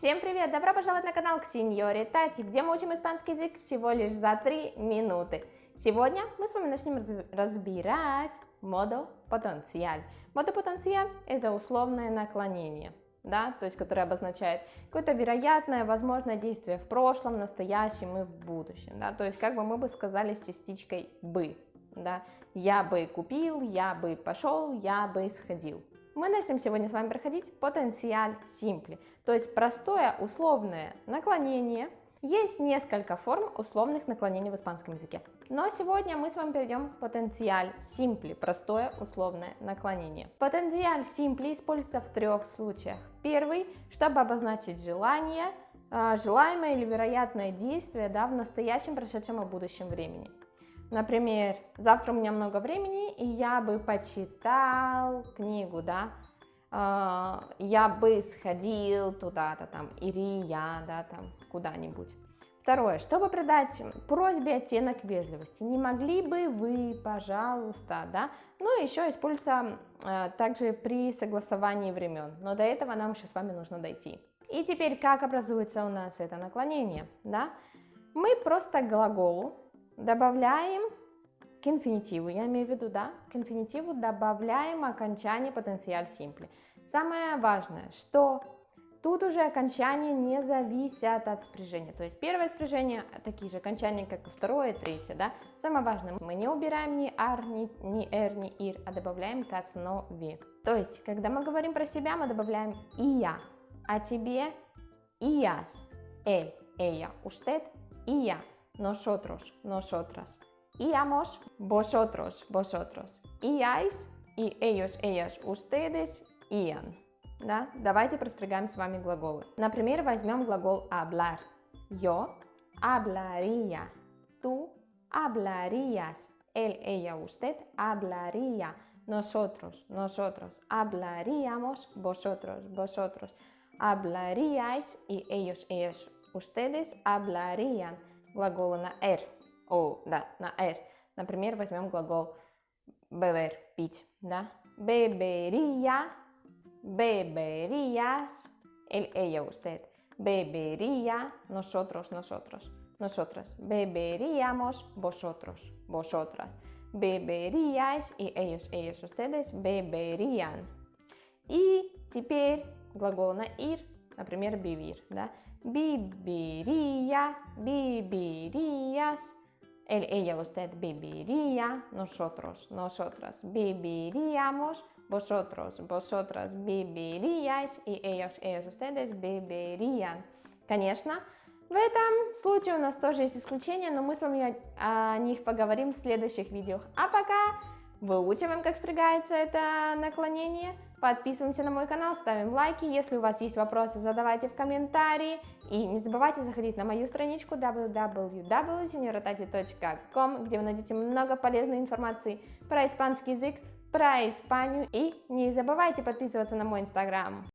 Всем привет! Добро пожаловать на канал к Сеньоре Тати, где мы учим испанский язык всего лишь за 3 минуты. Сегодня мы с вами начнем разбирать модо потенциаль. Модо потенциаль – это условное наклонение, да, то есть которое обозначает какое-то вероятное, возможное действие в прошлом, настоящем и в будущем, да, то есть как бы мы бы сказали с частичкой «бы», да, я бы купил, я бы пошел, я бы сходил. Мы начнем сегодня с вами проходить потенциаль симпли, то есть простое условное наклонение. Есть несколько форм условных наклонений в испанском языке, но сегодня мы с вами перейдем к потенциаль симпли, простое условное наклонение. Потенциаль симпли используется в трех случаях. Первый, чтобы обозначить желание, а, желаемое или вероятное действие да, в настоящем, прошедшем и будущем времени. Например, завтра у меня много времени, и я бы почитал книгу, да, а, я бы сходил туда-то там, или я, да, там, куда-нибудь. Второе, чтобы придать просьбе оттенок вежливости, не могли бы вы, пожалуйста, да, ну, еще используется э, также при согласовании времен, но до этого нам еще с вами нужно дойти. И теперь, как образуется у нас это наклонение, да, мы просто глаголу добавляем к инфинитиву, я имею в виду, да, к инфинитиву добавляем окончание потенциаль симпли. Самое важное, что тут уже окончания не зависят от спряжения, то есть первое спряжение такие же окончания, как и второе, третье, да. Самое важное, мы не убираем ни ар, ни, ни эр, ни ир, а добавляем к основе. То есть, когда мы говорим про себя, мы добавляем и я, а тебе и яс, эль, ella, usted и я nosotros, nosotras. Íamos, vosotros, vosotros. Íais, и ellos, ellas, ustedes, ian. Да? Давайте проспрягаем с вами глаголы. Например, возьмем глагол hablar. Yo hablaría. Tú hablarías. Él, ella, usted hablaría. Nosotros, nosotros hablaríamos. Vosotros, vosotros hablaríais. Y ellos, ellas, ustedes hablarían Глаголы на «р». О, да, на «р». Например, возьмем глагол beber, пить, да. Bebería, beberías, él, ella, usted. Bebería, nosotros, nosotros, nosotras. Beberíamos, vosotros, vosotras. Beberíais, y ellos, ellos, ustedes, beberían. И теперь глагол на «ир», например, vivir, да. viviría, vivirías, él, ella, usted viviría, nosotros, nosotras viviríamos, vosotros, vosotras viviríais и ellos, ellos, ustedes vivirían. Конечно, в этом случае у нас тоже есть исключения, но мы с вами о, о них поговорим в следующих видео. А пока выучиваем, как спрягается это наклонение. Подписываемся на мой канал, ставим лайки. Если у вас есть вопросы, задавайте в комментарии. И не забывайте заходить на мою страничку www.seniorotati.com, где вы найдете много полезной информации про испанский язык, про Испанию. И не забывайте подписываться на мой инстаграм.